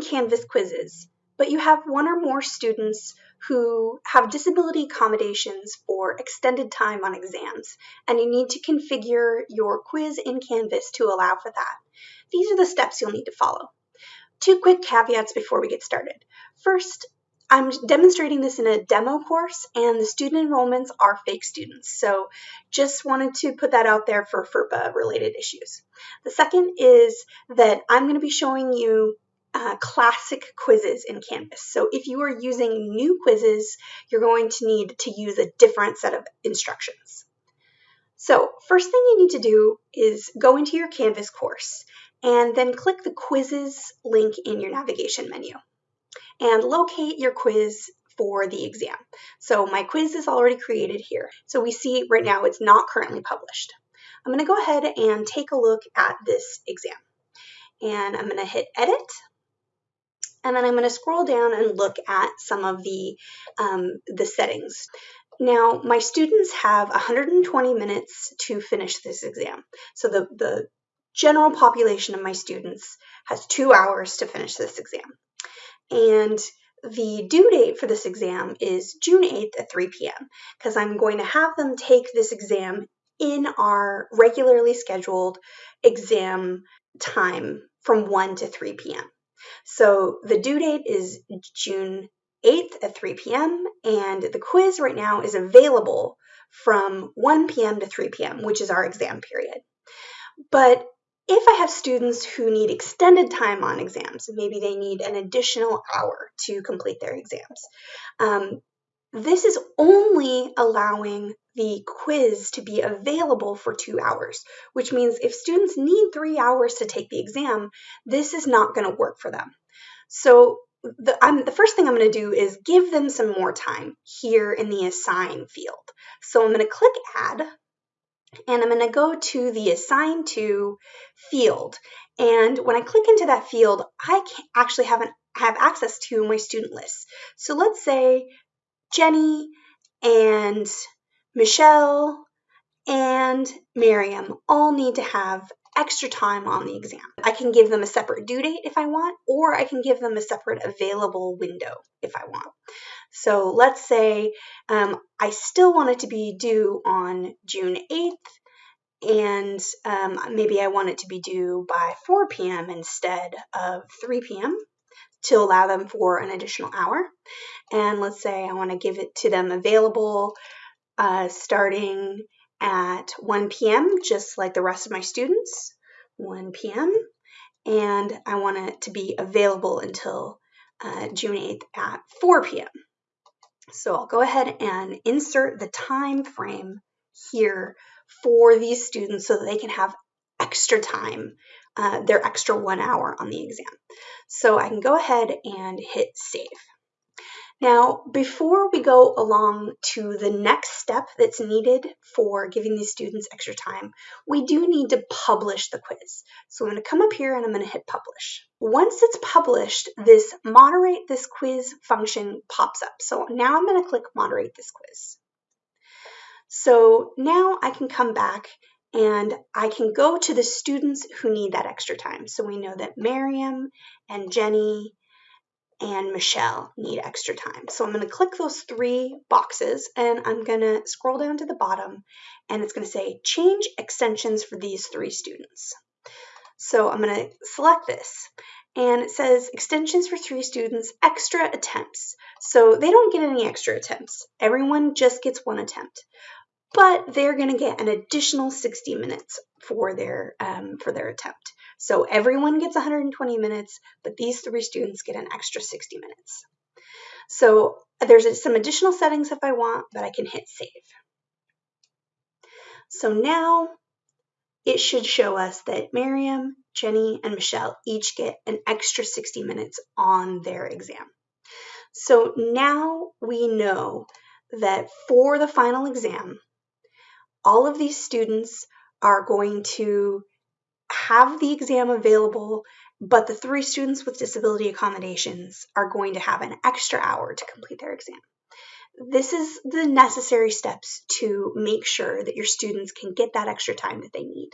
Canvas quizzes, but you have one or more students who have disability accommodations for extended time on exams, and you need to configure your quiz in Canvas to allow for that. These are the steps you'll need to follow. Two quick caveats before we get started. First, I'm demonstrating this in a demo course and the student enrollments are fake students. So just wanted to put that out there for FERPA related issues. The second is that I'm going to be showing you uh, classic quizzes in Canvas. So if you are using new quizzes, you're going to need to use a different set of instructions. So first thing you need to do is go into your Canvas course and then click the quizzes link in your navigation menu and locate your quiz for the exam. So my quiz is already created here. So we see right now it's not currently published. I'm going to go ahead and take a look at this exam. And I'm going to hit edit and then I'm going to scroll down and look at some of the, um, the settings. Now, my students have 120 minutes to finish this exam. So the, the general population of my students has two hours to finish this exam. And the due date for this exam is June 8th at 3 p.m. because I'm going to have them take this exam in our regularly scheduled exam time from 1 to 3 p.m. So the due date is June 8th at 3 p.m. and the quiz right now is available from 1 p.m. to 3 p.m., which is our exam period. But if I have students who need extended time on exams, maybe they need an additional hour to complete their exams, um, this is only allowing the quiz to be available for two hours, which means if students need three hours to take the exam, this is not going to work for them. So the, the first thing I'm going to do is give them some more time here in the assign field. So I'm going to click add and I'm going to go to the assign to field. And when I click into that field, I actually have, an, have access to my student list. So let's say Jenny and Michelle and Miriam all need to have extra time on the exam. I can give them a separate due date if I want, or I can give them a separate available window if I want. So let's say um, I still want it to be due on June 8th, and um, maybe I want it to be due by 4 p.m. instead of 3 p.m. to allow them for an additional hour. And let's say I want to give it to them available uh, starting at 1 p.m., just like the rest of my students, 1 p.m. And I want it to be available until uh, June 8th at 4 p.m. So I'll go ahead and insert the time frame here for these students so that they can have extra time, uh, their extra one hour on the exam. So I can go ahead and hit save. Now, before we go along to the next step that's needed for giving these students extra time, we do need to publish the quiz. So I'm going to come up here and I'm going to hit publish. Once it's published, this moderate this quiz function pops up. So now I'm going to click moderate this quiz. So now I can come back and I can go to the students who need that extra time. So we know that Miriam and Jenny and Michelle need extra time. So I'm going to click those three boxes and I'm going to scroll down to the bottom and it's going to say change extensions for these three students. So I'm going to select this and it says extensions for three students, extra attempts. So they don't get any extra attempts. Everyone just gets one attempt, but they're going to get an additional 60 minutes for their um, for their attempt. So everyone gets 120 minutes, but these three students get an extra 60 minutes. So there's some additional settings if I want, but I can hit save. So now it should show us that Miriam, Jenny, and Michelle each get an extra 60 minutes on their exam. So now we know that for the final exam, all of these students are going to have the exam available, but the three students with disability accommodations are going to have an extra hour to complete their exam. This is the necessary steps to make sure that your students can get that extra time that they need.